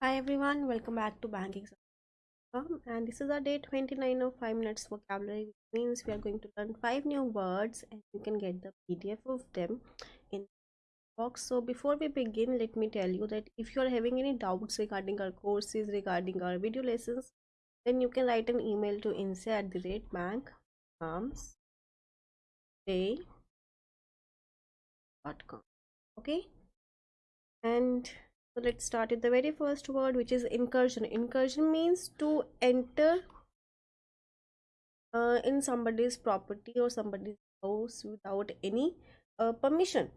Hi everyone, welcome back to Exam. And this is our day 29 of 5 minutes vocabulary, which means we are going to learn 5 new words and you can get the PDF of them in box. So before we begin, let me tell you that if you are having any doubts regarding our courses, regarding our video lessons, then you can write an email to insa at the rate bank arms day.com. Okay, and so let's start with the very first word which is incursion. Incursion means to enter uh, in somebody's property or somebody's house without any uh, permission.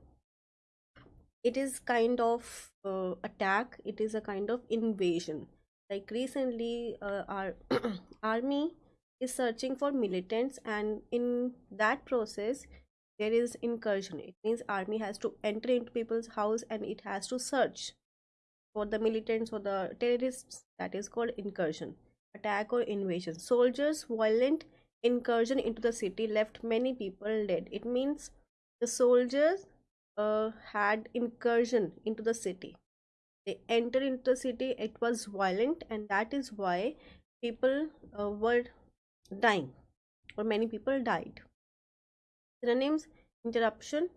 It is kind of uh, attack. It is a kind of invasion. Like recently uh, our army is searching for militants and in that process there is incursion. It means army has to enter into people's house and it has to search for the militants or the terrorists that is called incursion attack or invasion. Soldiers violent incursion into the city left many people dead. It means the soldiers uh, had incursion into the city. They entered into the city it was violent and that is why people uh, were dying or many people died. Synonyms interruption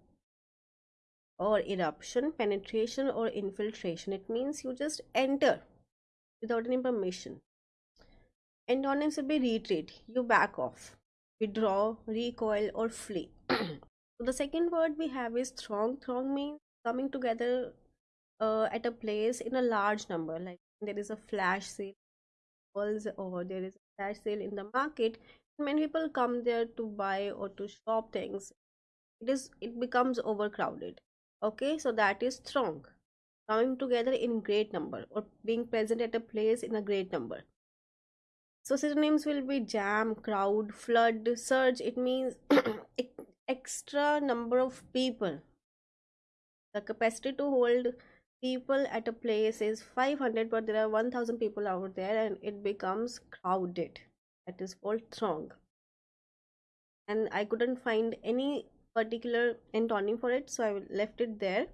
or eruption, penetration or infiltration. It means you just enter without any permission. Antonyms will be retreat, you back off, withdraw, recoil, or flee. so the second word we have is throng. Throng means coming together uh, at a place in a large number. Like there is a flash sale, or there is a flash sale in the market. Many people come there to buy or to shop things. It is it becomes overcrowded okay so that is throng coming together in great number or being present at a place in a great number. So synonyms will be jam crowd flood surge. It means extra number of people. The capacity to hold people at a place is 500 but there are 1000 people out there and it becomes crowded. That is called throng. And i couldn't find any particular antonym for it so i left it there.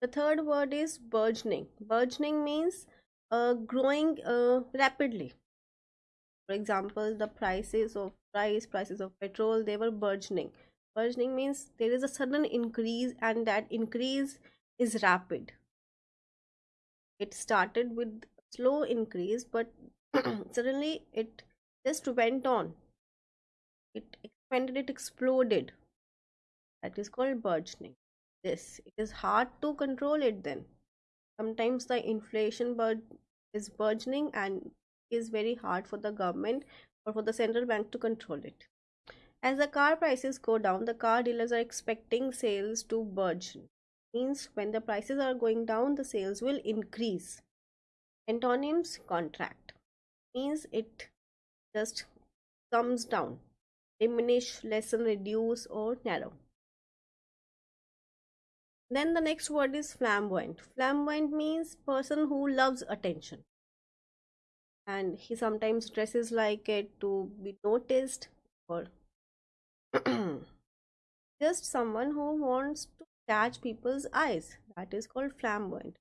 The third word is burgeoning. Burgeoning means uh, growing uh, rapidly. For example the prices of price prices of petrol they were burgeoning. Burgeoning means there is a sudden increase and that increase is rapid. It started with slow increase but suddenly it just went on. It expanded it exploded? That is called burgeoning. This it is hard to control it then. Sometimes the inflation bur- is burgeoning and is very hard for the government or for the central bank to control it. As the car prices go down the car dealers are expecting sales to burgeon. Means when the prices are going down the sales will increase. Antonyms contract. Means it just comes down diminish, lessen, reduce, or narrow. Then the next word is flamboyant. Flamboyant means person who loves attention. And he sometimes dresses like it to be noticed or just someone who wants to catch people's eyes. That is called flamboyant.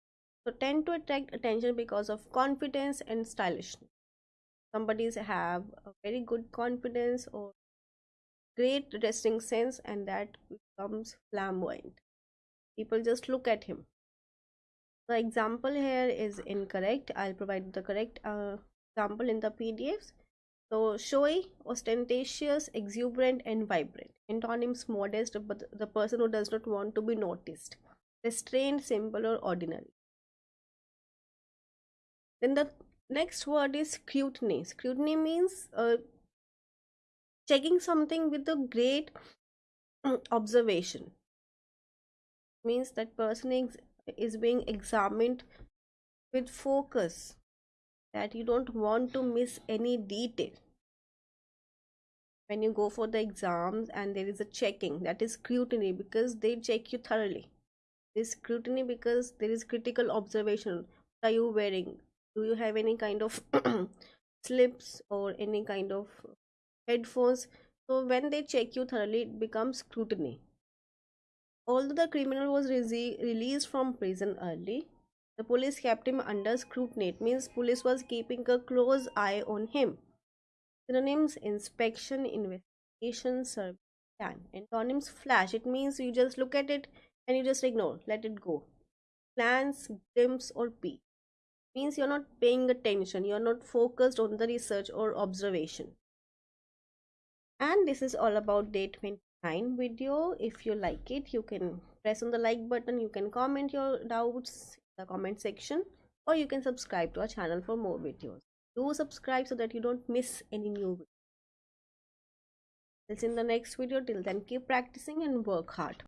So tend to attract attention because of confidence and stylishness. Somebody's have a very good confidence or great dressing sense and that becomes flamboyant. People just look at him. The example here is incorrect. I'll provide the correct uh, example in the pdfs so showy ostentatious exuberant and vibrant. Antonyms modest but the person who does not want to be noticed. Restrained simple or ordinary. Then the next word is scrutiny. Scrutiny means uh, checking something with a great mm, observation. Means that person is, is being examined with focus that you don't want to miss any detail. When you go for the exams and there is a checking that is scrutiny because they check you thoroughly. This scrutiny because there is critical observation. What are you wearing do you have any kind of slips or any kind of headphones so when they check you thoroughly it becomes scrutiny although the criminal was re released from prison early The police kept him under scrutiny. It means police was keeping a close eye on him. Synonyms inspection, investigation, survey, scan. Antonyms flash. It means you just look at it and you just ignore, let it go. Glance, glimpse, or peek. Means you're not paying attention, you're not focused on the research or observation. And this is all about day 29 video. If you like it, you can press on the like button, you can comment your doubts in the comment section or you can subscribe to our channel for more videos do subscribe so that you don't miss any new videos. in the next video till then keep practicing and work hard